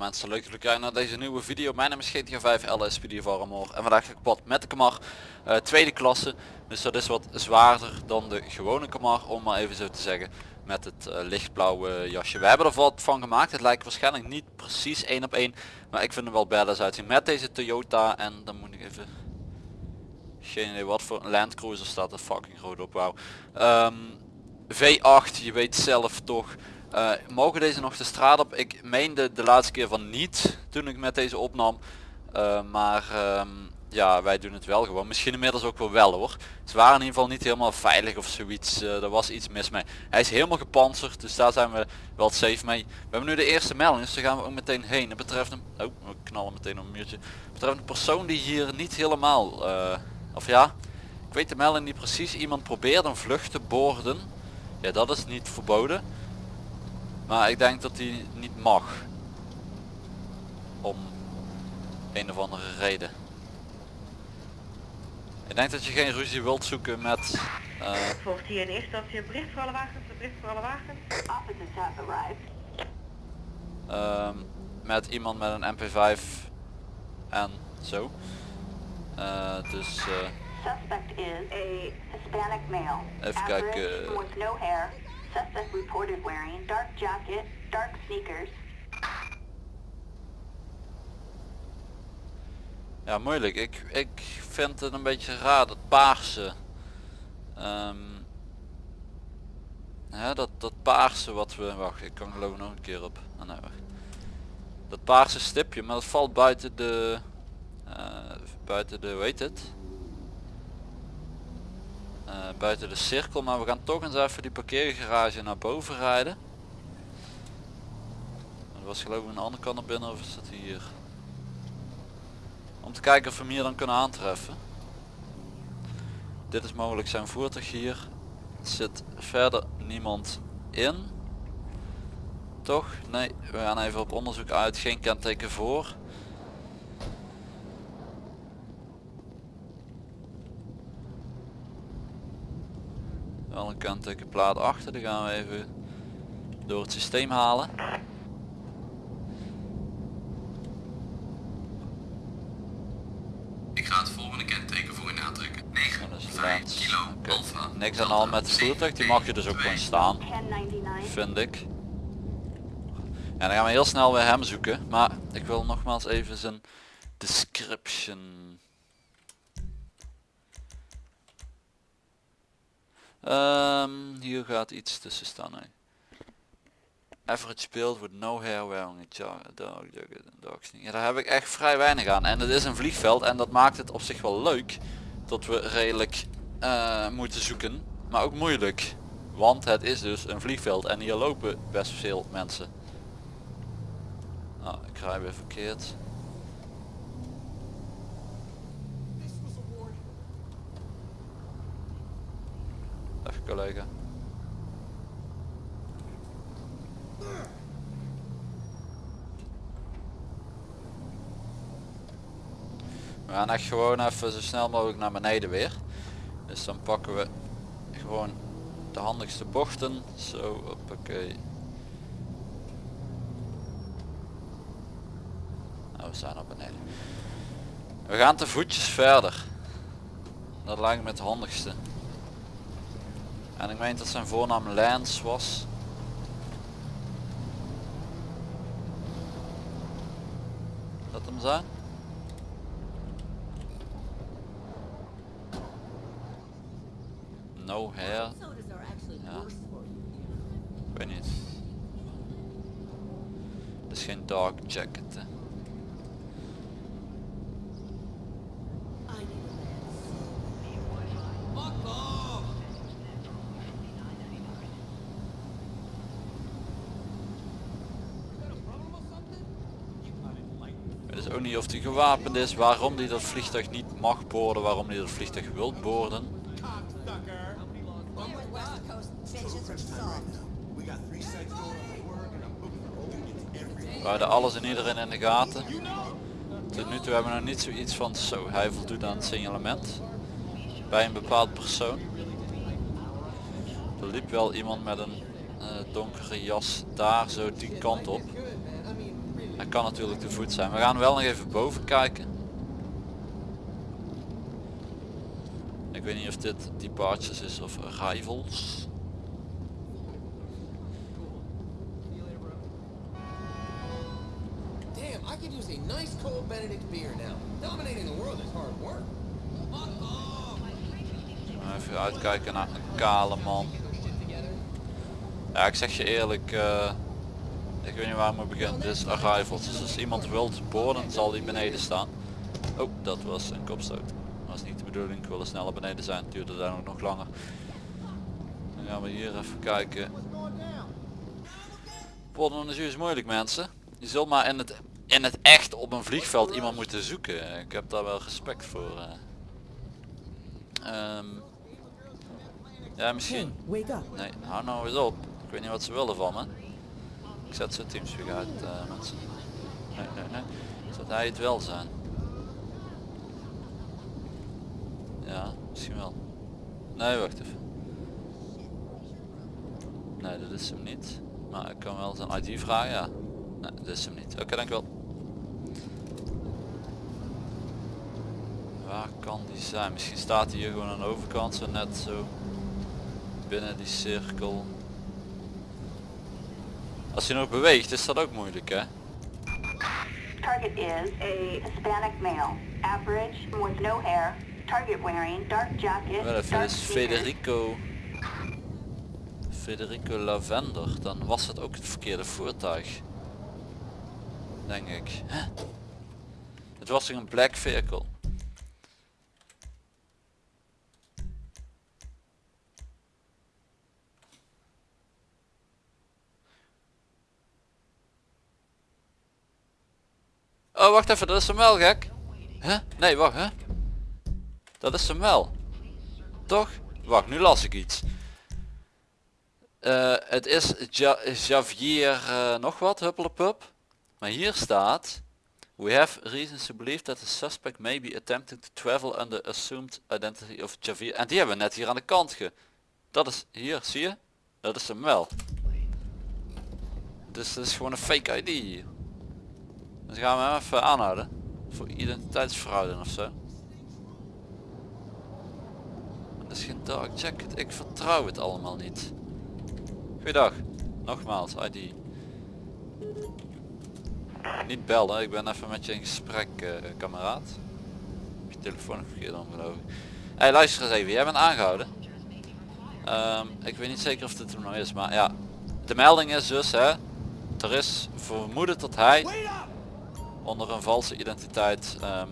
mensen, leuk dat jullie kijken naar deze nieuwe video. Mijn naam is GTA 5 LSPD Varmor en vandaag ga ik pad met de Kamar uh, tweede klasse. Dus dat is wat zwaarder dan de gewone Kamar om maar even zo te zeggen. Met het uh, lichtblauwe jasje. We hebben er wat van gemaakt. Het lijkt waarschijnlijk niet precies één op één. Maar ik vind hem wel badass uitzien. Met deze Toyota en dan moet ik even... Geen idee wat voor Land Cruiser staat er fucking groot op. Wauw. Um, V8, je weet zelf toch uh, mogen deze nog de straat op? Ik meende de laatste keer van niet toen ik met deze opnam. Uh, maar um, ja, wij doen het wel gewoon. Misschien inmiddels ook wel wel hoor. Ze waren in ieder geval niet helemaal veilig of zoiets. Uh, er was iets mis mee. Hij is helemaal gepantserd, dus daar zijn we wel safe mee. We hebben nu de eerste melding, dus daar gaan we ook meteen heen. Het betreft een... Oh, we knallen meteen op een muurtje. Het betreft een persoon die hier niet helemaal... of ja, ik weet de melding niet precies. Iemand probeert een vlucht te boorden. Ja, dat is niet verboden. Maar ik denk dat hij niet mag. Om een of andere reden. Ik denk dat je geen ruzie wilt zoeken met... Uh... Volgt hier in eerste instantie een bericht voor alle wagens, een bericht voor alle wagens. Officers have arrived. Um, met iemand met een MP5 en zo. Uh, dus... Uh... Suspect is a Hispanic male. Even kijken. Reported wearing dark jacket, dark sneakers. Ja, moeilijk. Ik, ik vind het een beetje raar, dat paarse. Um, dat, dat paarse wat we... Wacht, ik kan geloof nog een keer op. Wacht. Dat paarse stipje, maar dat valt buiten de... Uh, buiten de, weet het? Uh, buiten de cirkel maar we gaan toch eens even die parkeergarage naar boven rijden. Dat was geloof ik een andere kant naar binnen of is dat hier? Om te kijken of we hem hier dan kunnen aantreffen. Dit is mogelijk zijn voertuig hier. Zit verder niemand in. Toch? Nee we gaan even op onderzoek uit. Geen kenteken voor Wel een kentekenplaat achter, die gaan we even door het systeem halen. Ik ga het volgende kenteken voor u aantrekken. 9, dat is 5 kilo okay. alpha. Niks aan al met het voertuig, die mag je dus ook gewoon staan. Vind ik. En dan gaan we heel snel weer hem zoeken. Maar ik wil nogmaals even zijn description Um, hier gaat iets tussen staan. Average build with no hair wearing a dog, ja, daar heb ik echt vrij weinig aan. En het is een vliegveld en dat maakt het op zich wel leuk. Dat we redelijk uh, moeten zoeken. Maar ook moeilijk. Want het is dus een vliegveld en hier lopen best veel mensen. Nou, ik rij weer verkeerd. We gaan echt gewoon even zo snel mogelijk naar beneden weer. Dus dan pakken we gewoon de handigste bochten. Zo, oké. Nou, we zijn op beneden. We gaan te voetjes verder. Dat lijkt me het handigste. En ik meen dat zijn voornaam Lance was. Dat hem zijn? No hair. Ja. Ik weet niet. Het is geen dark jacket. Hè. ook niet of hij gewapend is, waarom hij dat vliegtuig niet mag boorden, waarom hij dat vliegtuig wil boorden. We houden alles en iedereen in de gaten. Tot nu toe hebben we nog niet zoiets van zo, hij voldoet aan het signalement. Bij een bepaald persoon. Er liep wel iemand met een uh, donkere jas daar zo die kant op. Hij kan natuurlijk te voet zijn. We gaan wel nog even boven kijken. Ik weet niet of dit departures is of arrivals. Damn, I could use a nice cold Benedict beer now. Dominating the world is hard work. Even uitkijken naar een kale man. Ja, ik zeg je eerlijk, eh, ik weet niet waar ik moet beginnen. Dit is arrivals. Dus als iemand wilt boorden, zal die beneden staan. Oh, dat was een kopstoot. Dat was niet de bedoeling. Ik wilde sneller beneden zijn. Het duurde daar ook nog langer. Dan gaan we hier even kijken. Borden is is moeilijk mensen. Je zult maar in het, in het echt op een vliegveld iemand moeten zoeken. Ik heb daar wel respect voor. eh. Ehm, ja, misschien. Nee, hou nou eens op. Ik weet niet wat ze willen van me. Ik zet zo teamspeak uit eh, mensen. Nee, nee, nee. Zou hij het wel zijn? Ja, misschien wel. Nee, wacht even. Nee, dat is hem niet. Maar ik kan wel zijn ID vragen, ja. Nee, dat is hem niet. Oké, dankjewel. Waar kan die zijn? Misschien staat hij hier gewoon aan de overkant, zo net zo binnen die cirkel. Als hij nog beweegt is dat ook moeilijk hè? Target is a Hispanic male, average, with no hair. Target wearing dark jacket, Wel even, dark is. Federico Federico Lavender. Dan was het ook het verkeerde voertuig. Denk ik. Hè? Het was een black vehicle? Oh wacht even, dat is hem wel gek. Nee wacht hè? Dat is hem wel. Toch? Wacht, nu las ik iets. Eh, het is ja Javier eh, nog wat, huppelepup. Maar hier staat... We have reasons to believe that the suspect may be attempting to travel under assumed identity of Javier. En die hebben we net hier aan de kant ge... Dat is hier, zie je? Dat is hem wel. Dus dat is gewoon een fake ID. Dus gaan we hem even aanhouden. Voor identiteitsfraude of zo. Dat is geen dark jacket. Ik vertrouw het allemaal niet. Goeiedag. Nogmaals, ID. Niet bellen, ik ben even met je in gesprek, eh, kameraad. Heb je telefoon verkeerd om geloof ik. Hey, luister eens even, jij bent aangehouden. Ehm, ik weet niet zeker of dit er nog is, maar ja. De melding is dus, hè. Er is vermoeden dat hij onder een valse identiteit ehm,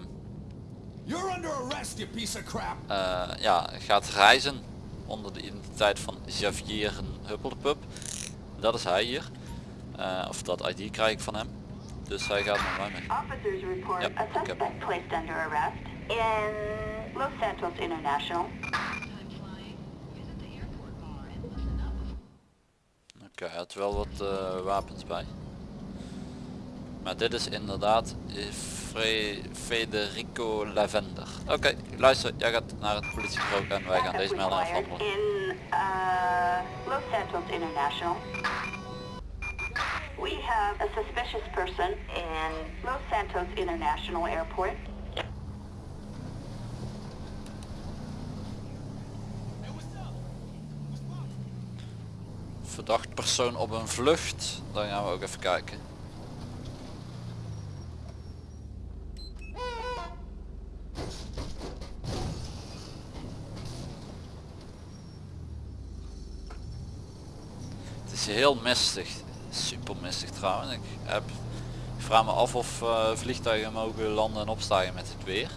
You're under arrest, you piece of crap. eh, ja, gaat reizen onder de identiteit van Javier Huppeldepup. Dat is hij hier. Eh, of dat ID krijg ik van hem. Dus hij gaat met mij mee. Officers report Yep, a okay. suspect placed under arrest in Los Santos International. Oké, hij had wel wat eh, wapens bij. Maar dit is inderdaad eh, Fre Federico Lavender. Oké, luister, jij gaat naar het politiebureau en wij gaan deze melding afhandelen. in uh, Los Santos International. We have a suspicious person in Los Santos International Airport. Verdacht persoon op een vlucht. Dan gaan we ook even kijken. Het is heel mistig. Super mistig trouwens. Ik, heb, vraag me af of eh, vliegtuigen mogen landen en opstijgen met het weer.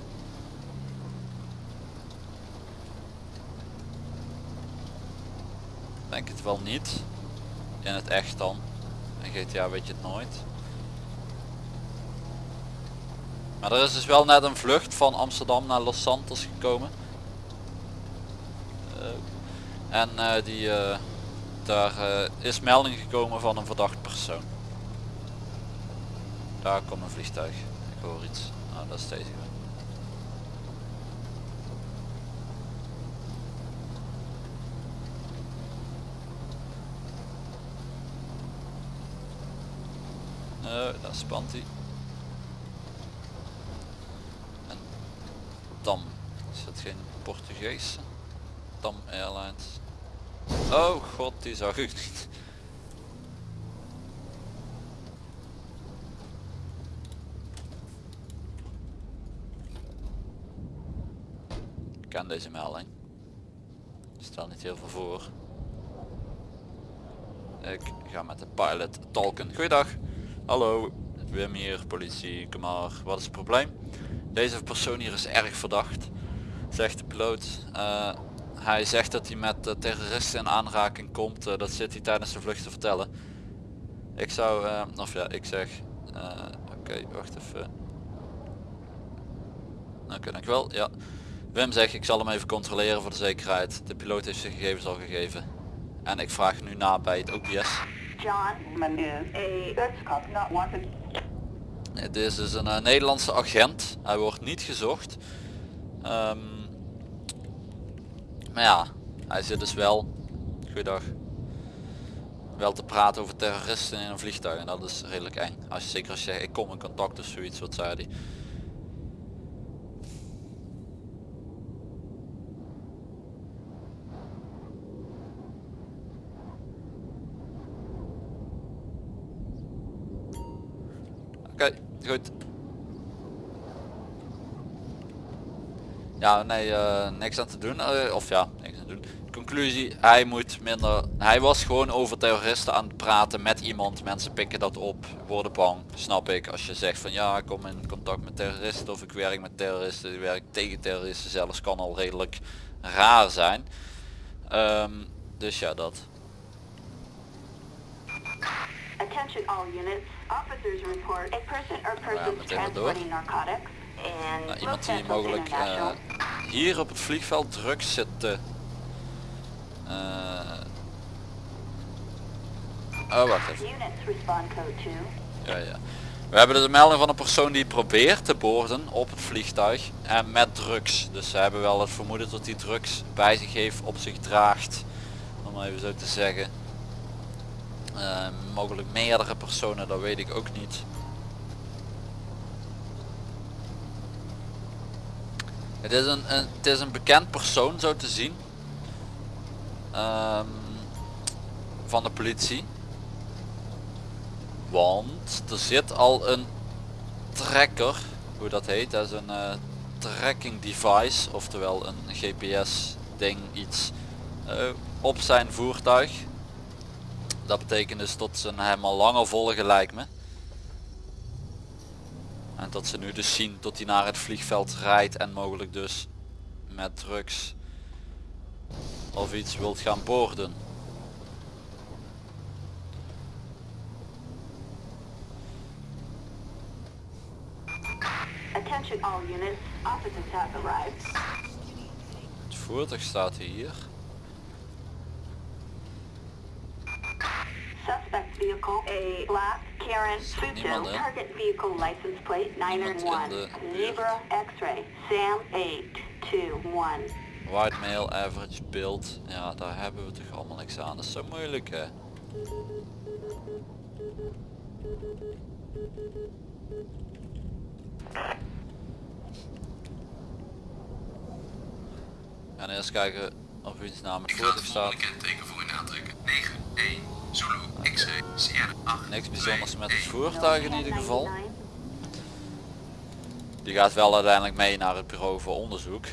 Denk het wel niet. In het echt dan. In GTA weet je het nooit. Maar er is dus wel net een vlucht van Amsterdam naar Los Santos gekomen. Eh, en eh, die, daar eh, is melding gekomen van een verdacht persoon. Daar komt een vliegtuig. Ik hoor iets. Nou, dat is deze. Nee, dat spant hij. En Dam. Is dat geen Portugees? Dam Airlines. Oh god, die zag ik niet. Ken deze melding. Stel niet heel veel voor. Ik ga met de pilot talken. Goeiedag. Hallo. Wim hier, politie, kom maar. Wat is het probleem? Deze persoon hier is erg verdacht. Zegt de piloot. Eh, hij zegt dat hij met uh, terroristen in aanraking komt. Eh, dat zit hij tijdens de vlucht te vertellen. Ik zou, eh, of ja, ik zeg. eh, Oké, wacht even. Oké, dankjewel. Ja. Wim zegt, ik zal hem even controleren voor de zekerheid. De piloot heeft zijn gegevens al gegeven. En ik vraag nu na bij het OPS. John Man is een eh, Nederlandse agent. Hij wordt niet gezocht. Ehm, maar ja, hij zit dus wel, goeiedag, wel te praten over terroristen in een vliegtuig. En dat is redelijk eng. Als je, zeker als je zegt, ik kom in contact of zoiets, wat zei hij. Oké, goed. Ja, nee, eh, niks aan te doen. Eh, of ja, niks aan te doen. Conclusie, hij moet minder... Hij was gewoon over terroristen aan het praten met iemand. Mensen pikken dat op, worden bang. Snap ik. Als je zegt van ja, ik kom in contact met terroristen of ik werk met terroristen. Ik werk tegen terroristen zelfs. Kan al redelijk raar zijn. Ehm, dus ja, dat. Attention all units. Officers report a person or persons transporting narcotics Nou, iemand die mogelijk eh, hier op het vliegveld drugs zit te... eh, oh, wacht even. Units respond code 2. Ja, ja. We hebben dus een melding van een persoon die probeert te boorden op het vliegtuig en met drugs. Dus ze hebben wel het vermoeden dat hij drugs bij zich heeft, op zich draagt. Om maar even zo te zeggen. Eh, mogelijk meerdere personen, dat weet ik ook niet. Het is een, het is een bekend persoon zo te zien. Ehm, van de politie. Want er zit al een tracker, hoe dat heet, dat is een eh, tracking device, oftewel een GPS ding iets, eh, op zijn voertuig. Dat betekent dus dat ze hem al langer volgen lijkt me. En dat ze nu dus zien dat hij naar het vliegveld rijdt en mogelijk dus met drugs of iets wilt gaan boorden. Het voertuig staat hier. Suspect vehicle, a black Karen Futo. Target vehicle license plate Niemand in 901. de buurt. Zebra X-ray. Sam 821. White male average build. Ja, daar hebben we toch allemaal niks aan. Dat is zo moeilijk hè. En eerst kijken of iets naam het Ik ga het voertuig staat. volgende kenteken voor u aantrekken. 9, 1, Zulu, X-ray, Sierra, 8, Niks 2, bijzonders met het 1. voertuig in ieder geval. 1099. Die gaat wel uiteindelijk mee naar het bureau voor onderzoek.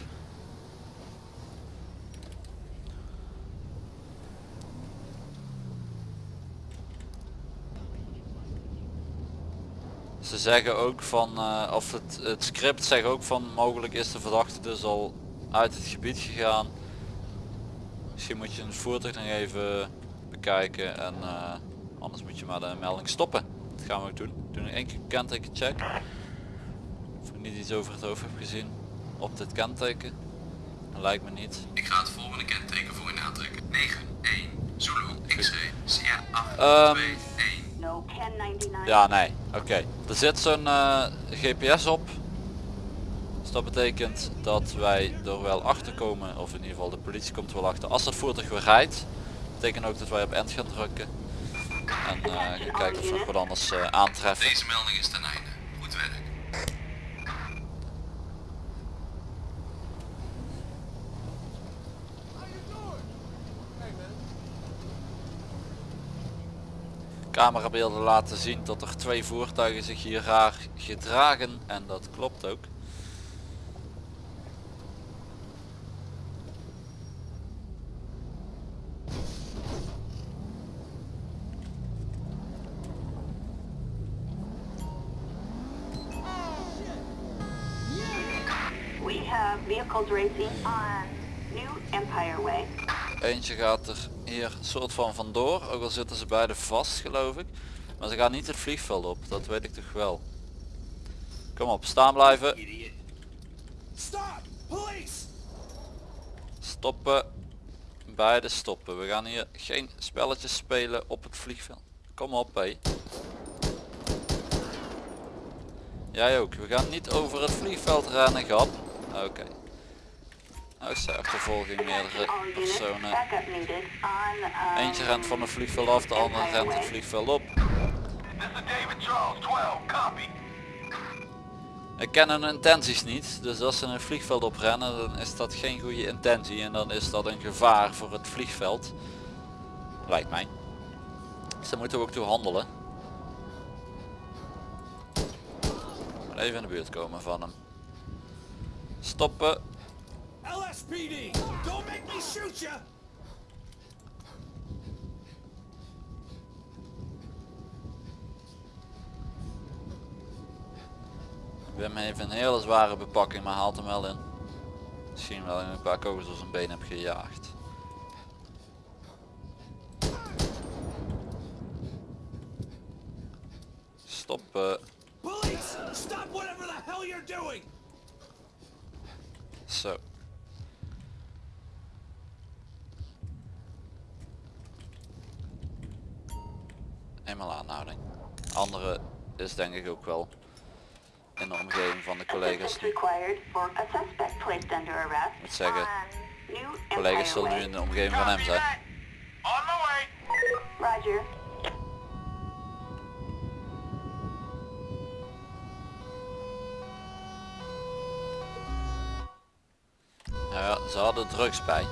Ze zeggen ook van, eh, of het, het script zegt ook van mogelijk is de verdachte dus al uit het gebied gegaan. Misschien moet je het voertuig nog even bekijken en eh, anders moet je maar de melding stoppen. Dat gaan we ook doen. Doen nog één keer kenteken check. Of ik niet iets over het hoofd heb gezien op dit kenteken. Dat lijkt me niet. Ik ga het volgende kenteken voor u aantrekken. 9, 1, Zulu, X-ray, Sierra, 8, Ehm, 2, 1. No 1099. Ja, nee. Oké. Er zit zo'n eh, GPS op. Dus dat betekent dat wij er wel achter komen, of in ieder geval de politie komt er wel achter. Als dat voertuig weer rijdt, betekent ook dat wij op end gaan drukken. En eh, gaan kijken of we nog wat anders eh, aantreffen. Deze melding is ten einde. Goed werk. Camerabeelden laten zien dat er twee voertuigen zich hier raar gedragen en dat klopt ook. Vehicles racing on New Empire Way. Eentje gaat er hier soort van vandoor, ook al zitten ze beide vast geloof ik. Maar ze gaan niet het vliegveld op, dat weet ik toch wel. Kom op, staan blijven. Stop! Police! Stoppen. Beide stoppen. We gaan hier geen spelletjes spelen op het vliegveld. Kom op hé. Jij ook. We gaan niet over het vliegveld rennen, grap. Oké. Is de achtervolging meerdere personen. um, Eentje rent van het vliegveld af, de andere rent het vliegveld op. This is David Charles 12. Copy. Ik ken hun intenties niet, dus als ze een vliegveld oprennen dan is dat geen goede intentie en dan is dat een gevaar voor het vliegveld. Lijkt mij. Dus daar moeten we ook toe handelen. Even in de buurt komen van hem. Stoppen. LSPD! Don't make me shoot you! Wim heeft een hele zware bepakking, maar haalt hem wel in. Misschien wel in een paar kogels door zijn been heb gejaagd. Stoppen. Police! Stop whatever the hell you're doing! Zo. Eenmaal aanhouding. Andere is denk ik ook wel in de omgeving van de collega's. Arrest Moet zeggen, New Collega's zullen nu in de omgeving van hem zijn. Roger. Nou ja, ze hadden drugs bij.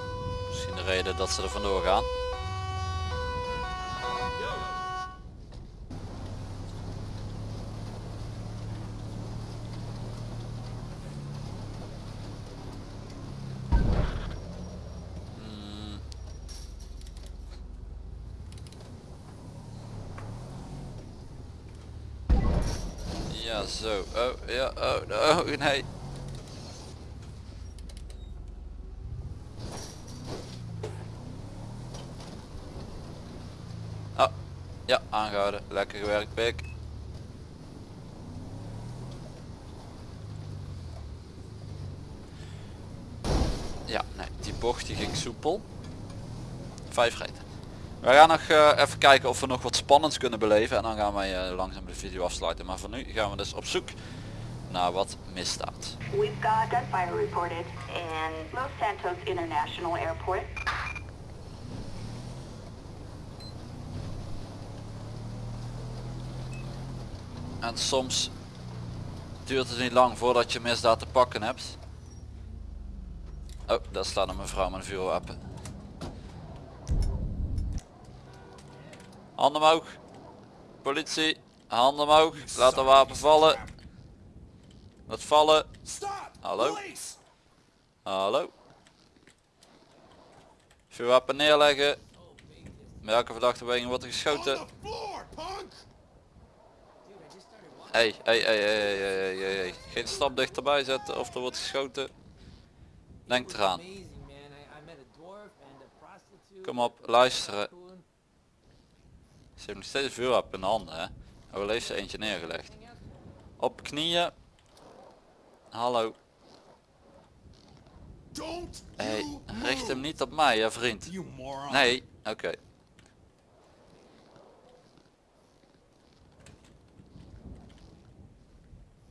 Misschien de reden dat ze er vandoor gaan. Ja, zo. Oh, ja, oh, oh, nee. Oh, ja, aangehouden. Lekker gewerkt, pik. Ja, nee, die bocht die ging soepel. Vijf rijden. We gaan nog eh, even kijken of we nog wat spannends kunnen beleven en dan gaan wij eh, langzaam de video afsluiten. Maar voor nu gaan we dus op zoek naar wat misdaad. We've got gunfire reported in Los Santos International Airport. En soms duurt het niet lang voordat je misdaad te pakken hebt. Oh, daar staat een mevrouw met een vuurwapen. Handen omhoog. Politie, handen omhoog. Laat de wapen vallen. Laat vallen. Hallo? Hallo. Vuurwapen neerleggen. Welke verdachte beweging wordt er geschoten? hey, hey, hey, hey, hey, hey, hey. Geen stap dichterbij zetten of er wordt geschoten. Denk eraan. Kom op, luisteren. Ze heeft nog steeds een vuurwapen in de handen, hè. Heeft ze eentje neergelegd. Op knieën. Hallo. Hey, richt hem niet op mij, hè, vriend. Nee, oké.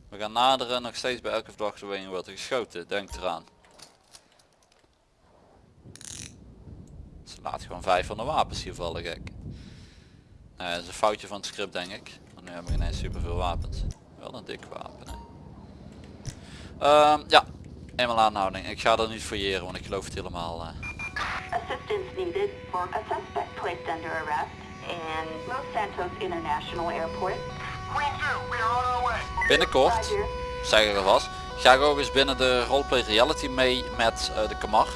We gaan naderen, nog steeds bij elke verdachte wordt er geschoten, denk eraan. Ze laat gewoon vijf van de wapens hier vallen, gek. Nee, dat is een foutje van het script denk ik. Want nu hebben we ineens super veel wapens. Wel een dik wapen hè. Ehm, ja, eenmaal aanhouding. Ik ga er niet fouilleren want ik geloof het helemaal. eh. Assistance needed for a suspect placed under arrest in Los Santos International Airport. Queen 2, we are on our way. Binnenkort, zeg ik alvast, ga ik ook eens binnen de roleplay reality mee met eh, de Kamar.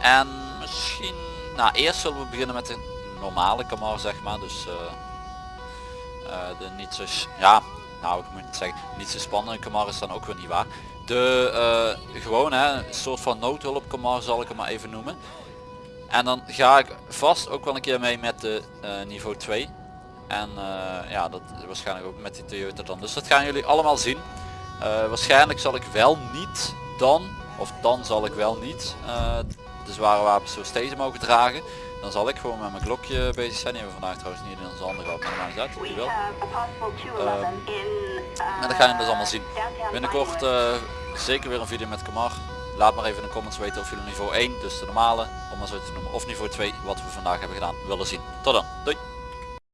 En misschien, nou eerst zullen we beginnen met de normale Kamar zeg maar. Dus eh, eh, de niet zo, ja, nou ik moet zeggen, niet zo spannende Kamar is dan ook weer niet waar. De eh, gewoon hè, soort van noodhulp Kamar zal ik hem maar even noemen. En dan ga ik vast ook wel een keer mee met de niveau 2. En ja, dat waarschijnlijk ook met die Toyota dan. Dus dat gaan jullie allemaal zien. Waarschijnlijk zal ik wel niet dan, of dan zal ik wel niet, de zware wapens zoals deze mogen dragen. Dan zal ik gewoon met mijn klokje bezig zijn. Die hebben we vandaag trouwens niet in onze handen gehad, maar maakt niet uit. We Die wel. have a possible 211 in uh, En dat ga je dus allemaal zien. Binnenkort eh, zeker weer een video met Kamar. Laat maar even in de comments weten of jullie niveau 1, dus de normale, om maar zo te noemen, of niveau 2, wat we vandaag hebben gedaan, willen zien. Tot dan. Doei!